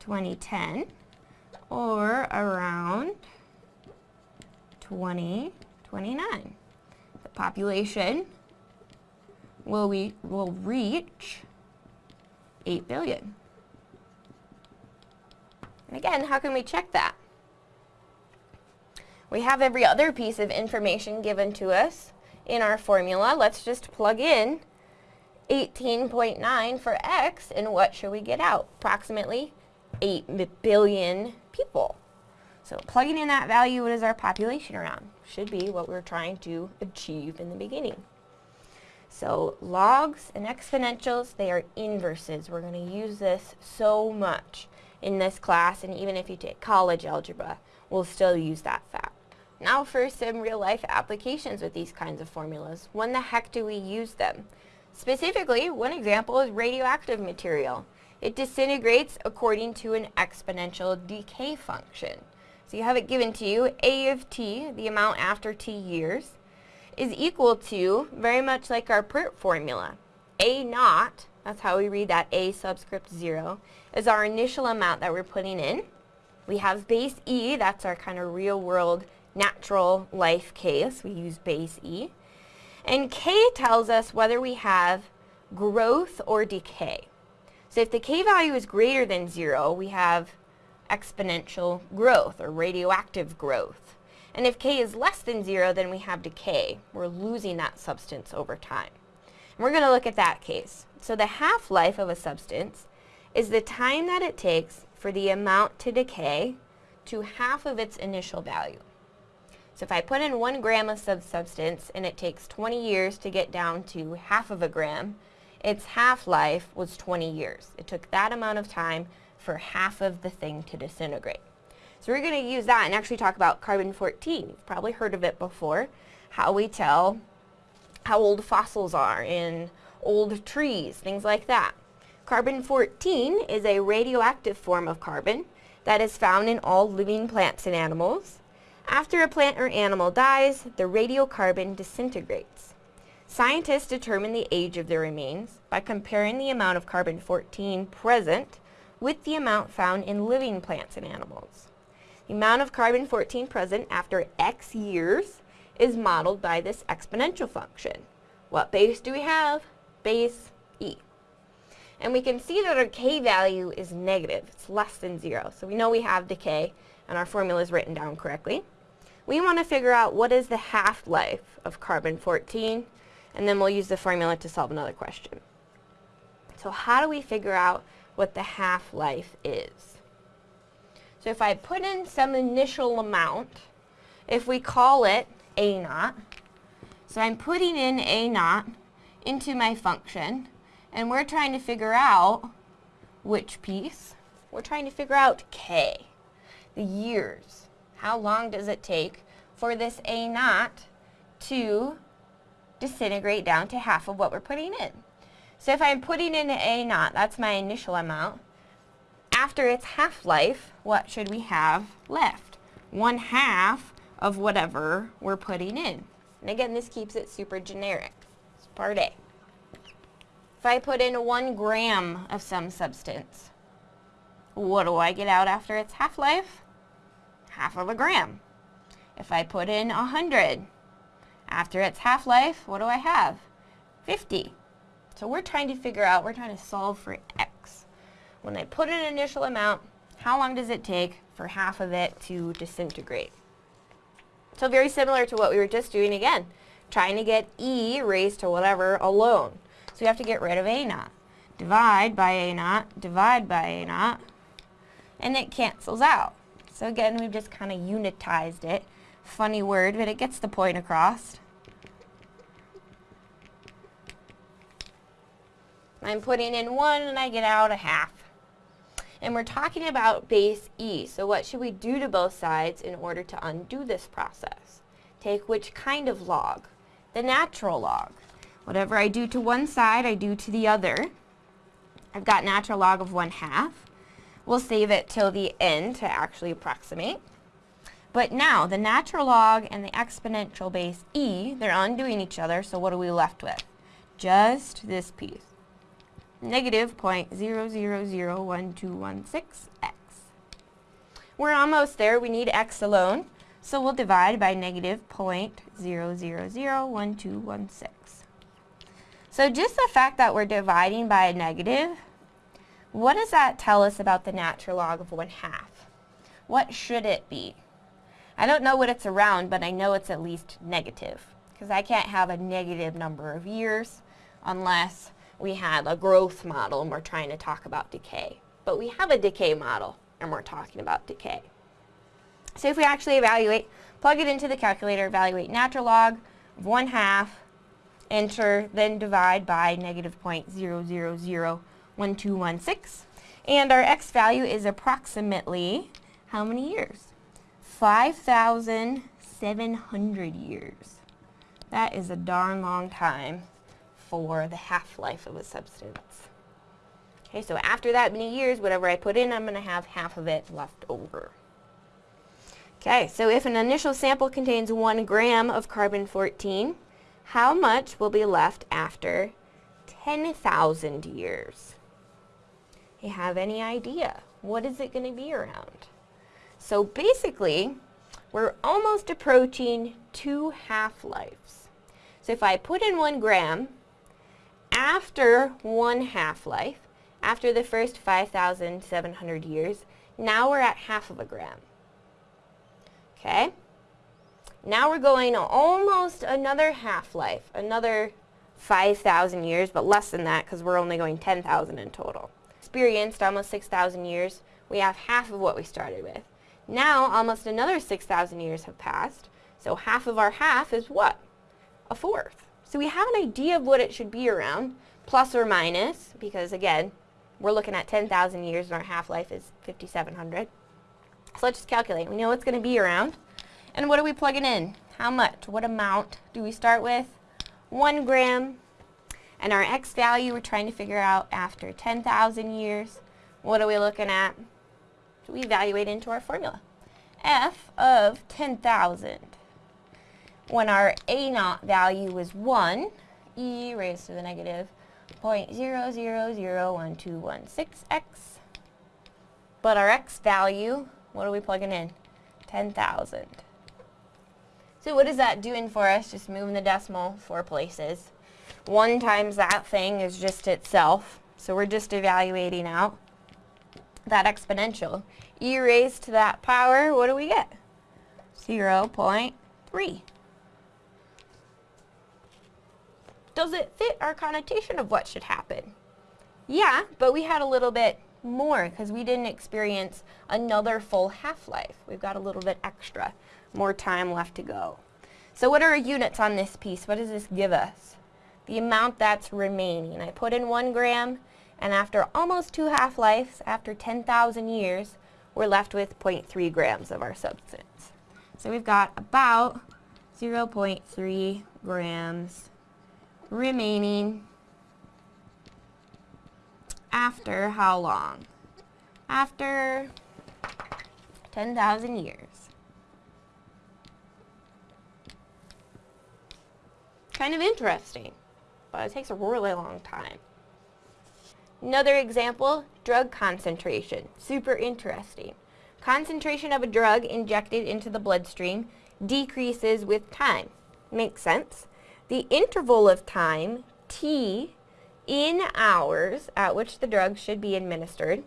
2010 or around 2029. The population will we will reach 8 billion. And again, how can we check that? We have every other piece of information given to us in our formula. Let's just plug in 18.9 for x, and what should we get out? Approximately 8 billion people. So plugging in that value, what is our population around? Should be what we're trying to achieve in the beginning. So logs and exponentials, they are inverses. We're going to use this so much in this class, and even if you take college algebra, we'll still use that fact. Now for some real-life applications with these kinds of formulas. When the heck do we use them? Specifically, one example is radioactive material. It disintegrates according to an exponential decay function. So you have it given to you, A of t, the amount after t years, is equal to, very much like our PERT formula, A naught, that's how we read that A subscript 0, is our initial amount that we're putting in. We have base E, that's our kind of real world natural life case. We use base E. And K tells us whether we have growth or decay. So if the K value is greater than zero, we have exponential growth or radioactive growth. And if K is less than zero, then we have decay. We're losing that substance over time. And we're going to look at that case. So the half-life of a substance is the time that it takes for the amount to decay to half of its initial value. So if I put in one gram of sub substance and it takes 20 years to get down to half of a gram, its half-life was 20 years. It took that amount of time for half of the thing to disintegrate. So we're going to use that and actually talk about carbon-14. You've probably heard of it before, how we tell how old fossils are in old trees, things like that. Carbon-14 is a radioactive form of carbon that is found in all living plants and animals. After a plant or animal dies, the radiocarbon disintegrates. Scientists determine the age of the remains by comparing the amount of carbon-14 present with the amount found in living plants and animals. The amount of carbon-14 present after X years is modeled by this exponential function. What base do we have? Base E. And we can see that our K value is negative. It's less than zero. So we know we have decay and our formula is written down correctly. We want to figure out what is the half-life of carbon-14 and then we'll use the formula to solve another question. So how do we figure out what the half-life is? So if I put in some initial amount, if we call it A naught, so I'm putting in A naught into my function, and we're trying to figure out which piece? We're trying to figure out K, the years. How long does it take for this A naught to disintegrate down to half of what we're putting in? So if I'm putting in A naught, that's my initial amount, after its half-life, what should we have left? One half of whatever we're putting in. And again, this keeps it super generic. It's part A. If I put in one gram of some substance, what do I get out after its half-life? Half of a gram. If I put in 100, after its half-life, what do I have? 50. So we're trying to figure out, we're trying to solve for x. When I put in an initial amount, how long does it take for half of it to disintegrate? So very similar to what we were just doing again, trying to get e raised to whatever alone. So we have to get rid of A naught. Divide by A naught, divide by A naught, and it cancels out. So again, we've just kind of unitized it. Funny word, but it gets the point across. I'm putting in one and I get out a half. And we're talking about base E, so what should we do to both sides in order to undo this process? Take which kind of log? The natural log. Whatever I do to one side, I do to the other. I've got natural log of 1 half. We'll save it till the end to actually approximate. But now, the natural log and the exponential base e, they're undoing each other, so what are we left with? Just this piece. Negative 0.000126x. We're almost there. We need x alone. So we'll divide by negative 0.0001216. So just the fact that we're dividing by a negative, what does that tell us about the natural log of 1 half? What should it be? I don't know what it's around, but I know it's at least negative. Because I can't have a negative number of years unless we had a growth model and we're trying to talk about decay. But we have a decay model and we're talking about decay. So if we actually evaluate, plug it into the calculator, evaluate natural log of 1 half enter, then divide by negative 0.0001216. And our x value is approximately how many years? 5,700 years. That is a darn long time for the half-life of a substance. Okay, so after that many years, whatever I put in, I'm going to have half of it left over. Okay, so if an initial sample contains one gram of carbon-14, how much will be left after 10,000 years? Have any idea? What is it going to be around? So basically, we're almost approaching two half-lives. So if I put in one gram, after one half-life, after the first 5,700 years, now we're at half of a gram. Okay? Now we're going almost another half-life, another 5,000 years, but less than that because we're only going 10,000 in total. Experienced almost 6,000 years, we have half of what we started with. Now almost another 6,000 years have passed, so half of our half is what? A fourth. So we have an idea of what it should be around, plus or minus, because again, we're looking at 10,000 years and our half-life is 5,700. So let's just calculate. We know it's going to be around. And what are we plugging in? How much? What amount do we start with? 1 gram. And our x value we're trying to figure out after 10,000 years. What are we looking at? So we evaluate into our formula. f of 10,000. When our a naught value was 1, e raised to the negative 0.00012166x. But our x value, what are we plugging in? 10,000. So what is that doing for us? Just moving the decimal four places. 1 times that thing is just itself. So we're just evaluating out that exponential. e raised to that power, what do we get? 0.3. Does it fit our connotation of what should happen? Yeah, but we had a little bit more because we didn't experience another full half-life. We've got a little bit extra, more time left to go. So what are our units on this piece? What does this give us? The amount that's remaining. I put in one gram, and after almost two half-lives, after 10,000 years, we're left with 0.3 grams of our substance. So we've got about 0.3 grams remaining after how long? After 10,000 years. Kind of interesting, but it takes a really long time. Another example, drug concentration. Super interesting. Concentration of a drug injected into the bloodstream decreases with time. Makes sense. The interval of time, t, in hours at which the drug should be administered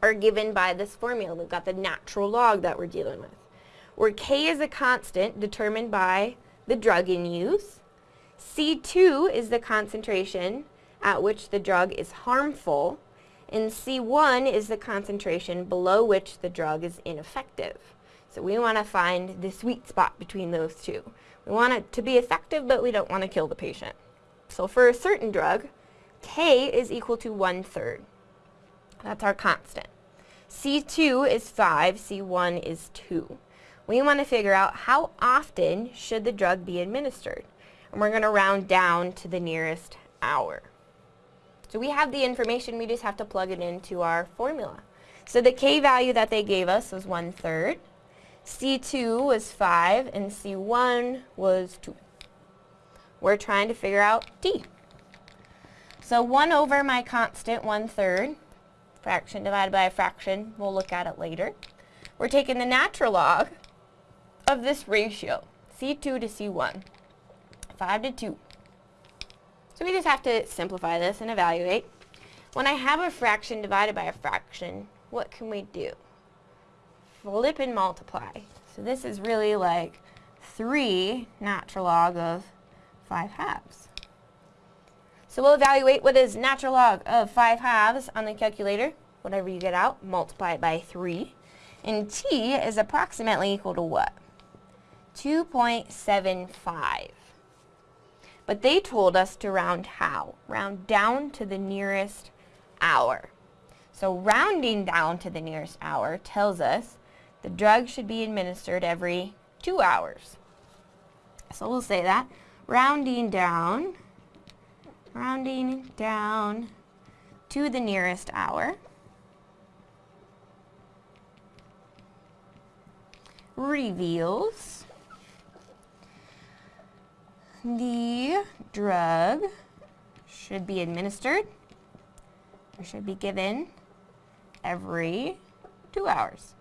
are given by this formula. We've got the natural log that we're dealing with. Where k is a constant determined by the drug in use. C2 is the concentration at which the drug is harmful. And C1 is the concentration below which the drug is ineffective. So we want to find the sweet spot between those two. We want it to be effective, but we don't want to kill the patient. So for a certain drug, K is equal to one-third. That's our constant. C2 is 5, C1 is 2. We want to figure out how often should the drug be administered. And we're going to round down to the nearest hour. So we have the information, we just have to plug it into our formula. So the K value that they gave us was one-third. C2 was 5 and C1 was 2. We're trying to figure out D. So 1 over my constant, 1 third, fraction divided by a fraction, we'll look at it later. We're taking the natural log of this ratio, C2 to C1, 5 to 2. So we just have to simplify this and evaluate. When I have a fraction divided by a fraction, what can we do? flip and multiply. So this is really like 3 natural log of 5 halves. So we'll evaluate what is natural log of 5 halves on the calculator. Whatever you get out, multiply it by 3. And t is approximately equal to what? 2.75. But they told us to round how? Round down to the nearest hour. So rounding down to the nearest hour tells us the drug should be administered every two hours. So we'll say that. Rounding down, rounding down to the nearest hour. reveals the drug should be administered or should be given every two hours.